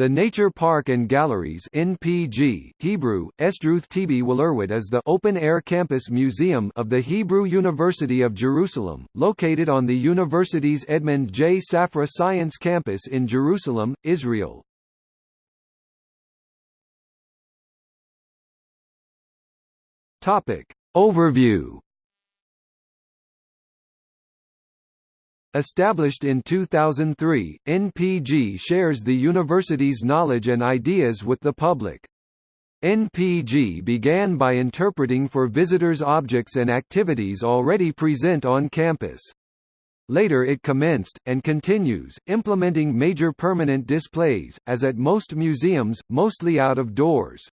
The Nature Park and Galleries NPG, Hebrew, Esdruth Tibi Walerwit is the open-air campus museum of the Hebrew University of Jerusalem, located on the university's Edmund J. Safra Science Campus in Jerusalem, Israel. Topic Overview Established in 2003, NPG shares the university's knowledge and ideas with the public. NPG began by interpreting for visitors objects and activities already present on campus. Later it commenced, and continues, implementing major permanent displays, as at most museums, mostly out of doors.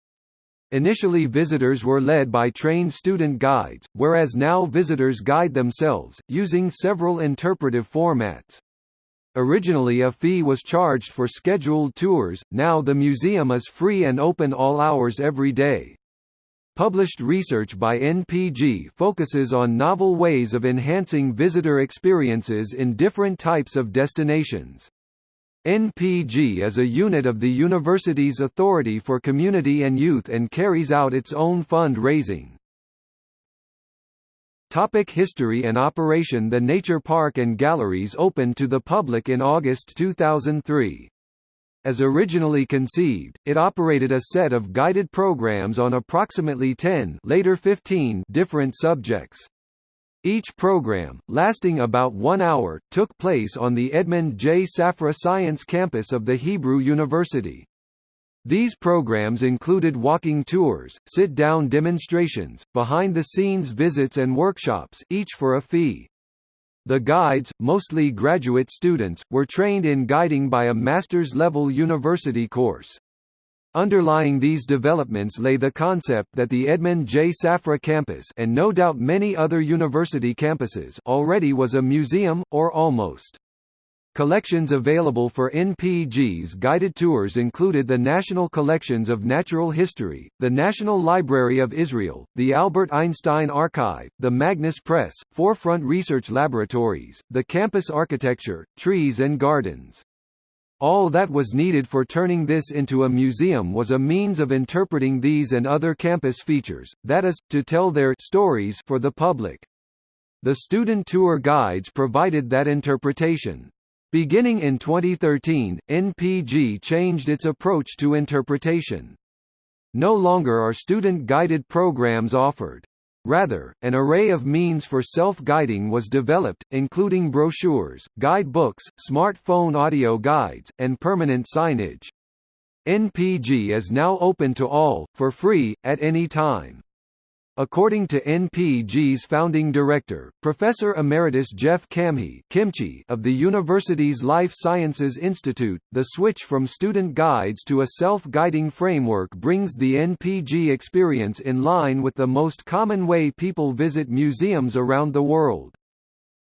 Initially visitors were led by trained student guides, whereas now visitors guide themselves, using several interpretive formats. Originally a fee was charged for scheduled tours, now the museum is free and open all hours every day. Published research by NPG focuses on novel ways of enhancing visitor experiences in different types of destinations. NPG is a unit of the university's Authority for Community and Youth and carries out its own fund-raising. Topic history and operation The Nature Park and Galleries opened to the public in August 2003. As originally conceived, it operated a set of guided programs on approximately 10 later 15 different subjects. Each program, lasting about one hour, took place on the Edmund J. Safra Science campus of the Hebrew University. These programs included walking tours, sit-down demonstrations, behind-the-scenes visits and workshops each for a fee. The guides, mostly graduate students, were trained in guiding by a master's-level university course. Underlying these developments lay the concept that the Edmund J. Safra campus and no doubt many other university campuses already was a museum, or almost. Collections available for NPG's guided tours included the National Collections of Natural History, the National Library of Israel, the Albert Einstein Archive, the Magnes Press, Forefront Research Laboratories, the campus architecture, trees and gardens. All that was needed for turning this into a museum was a means of interpreting these and other campus features, that is, to tell their stories for the public. The student tour guides provided that interpretation. Beginning in 2013, NPG changed its approach to interpretation. No longer are student-guided programs offered. Rather, an array of means for self-guiding was developed, including brochures, guide books, smartphone audio guides, and permanent signage. NPG is now open to all, for free, at any time. According to NPG's founding director, Professor Emeritus Jeff Camhi of the university's Life Sciences Institute, the switch from student guides to a self-guiding framework brings the NPG experience in line with the most common way people visit museums around the world.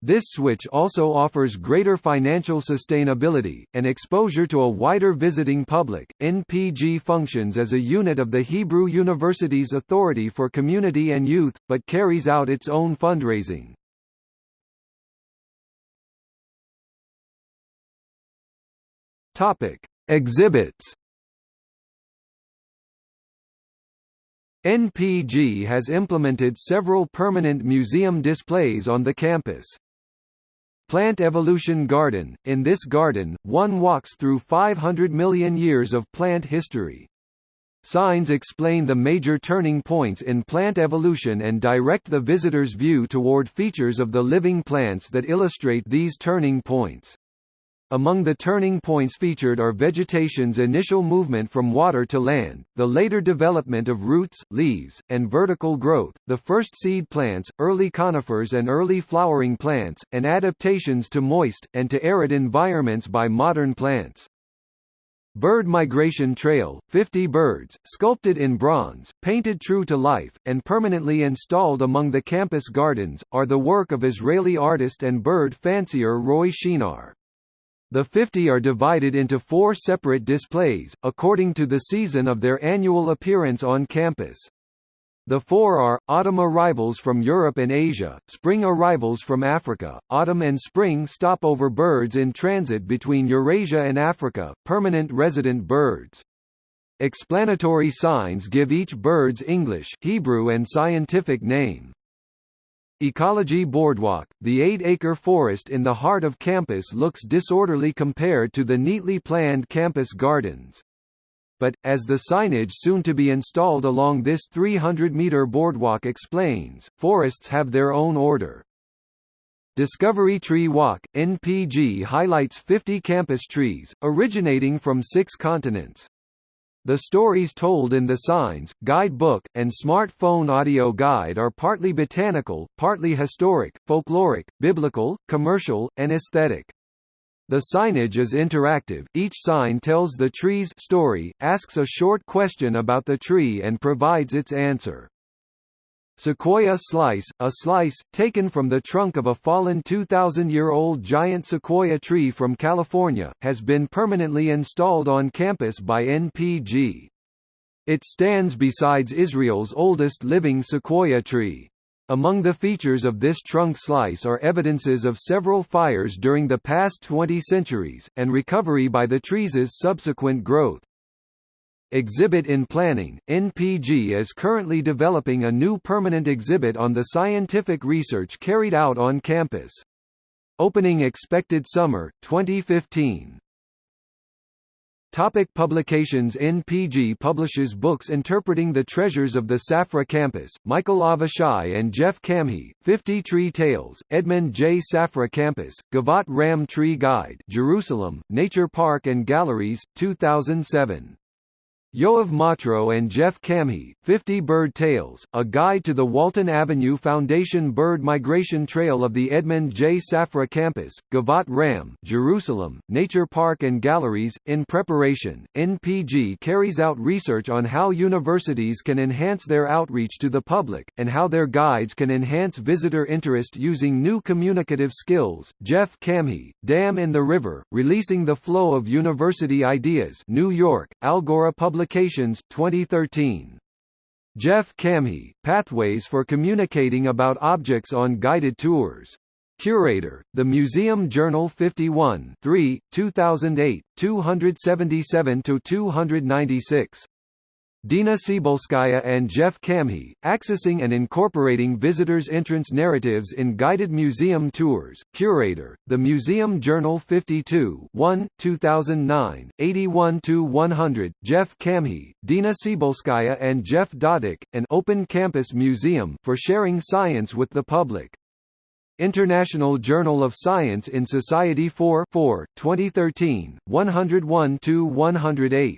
This switch also offers greater financial sustainability, and exposure to a wider visiting public. NPG functions as a unit of the Hebrew University's Authority for Community and Youth, but carries out its own fundraising. Topic: Exhibits. NPG has implemented several permanent museum displays on the campus. Plant Evolution Garden – In this garden, one walks through 500 million years of plant history. Signs explain the major turning points in plant evolution and direct the visitor's view toward features of the living plants that illustrate these turning points. Among the turning points featured are vegetation's initial movement from water to land, the later development of roots, leaves, and vertical growth, the first seed plants, early conifers and early flowering plants, and adaptations to moist, and to arid environments by modern plants. Bird Migration Trail, 50 birds, sculpted in bronze, painted true to life, and permanently installed among the campus gardens, are the work of Israeli artist and bird fancier Roy Shinar. The 50 are divided into four separate displays, according to the season of their annual appearance on campus. The four are, autumn arrivals from Europe and Asia, spring arrivals from Africa, autumn and spring stopover birds in transit between Eurasia and Africa, permanent resident birds. Explanatory signs give each bird's English, Hebrew and scientific name. Ecology Boardwalk, the eight-acre forest in the heart of campus looks disorderly compared to the neatly planned campus gardens. But, as the signage soon to be installed along this 300-meter boardwalk explains, forests have their own order. Discovery Tree Walk, NPG highlights 50 campus trees, originating from six continents. The stories told in the signs, Guidebook, and smartphone audio guide are partly botanical, partly historic, folkloric, biblical, commercial, and aesthetic. The signage is interactive, each sign tells the tree's story, asks a short question about the tree and provides its answer. Sequoia slice, a slice, taken from the trunk of a fallen 2,000-year-old giant sequoia tree from California, has been permanently installed on campus by NPG. It stands besides Israel's oldest living sequoia tree. Among the features of this trunk slice are evidences of several fires during the past 20 centuries, and recovery by the trees' subsequent growth. Exhibit in planning, NPG is currently developing a new permanent exhibit on the scientific research carried out on campus. Opening expected summer, 2015. Topic publications NPG publishes books interpreting the treasures of the Safra campus, Michael Avishai and Jeff Camhi, 50 Tree Tales, Edmund J. Safra Campus, Givat Ram Tree Guide Jerusalem, Nature Park and Galleries, 2007. Yoav Matro and Jeff Camhi, 50 Bird Tales, A Guide to the Walton Avenue Foundation Bird Migration Trail of the Edmund J. Safra Campus, Givat Ram, Jerusalem, Nature Park and Galleries. In preparation, NPG carries out research on how universities can enhance their outreach to the public, and how their guides can enhance visitor interest using new communicative skills. Jeff Camhi, Dam in the River, Releasing the Flow of University Ideas New York, Algora Public Publications, 2013. Jeff Camhi, Pathways for Communicating About Objects on Guided Tours. Curator, The Museum Journal 51 3, 2008, 277–296. Dina Tsybulskaya and Jeff Camhi, accessing and incorporating visitors' entrance narratives in guided museum tours. Curator, The Museum Journal 52 1, 2009, 81–100. Jeff Camhi, Dina Tsybulskaya and Jeff Dodick, an open campus museum for sharing science with the public. International Journal of Science in Society 4 4, 2013, 101–108.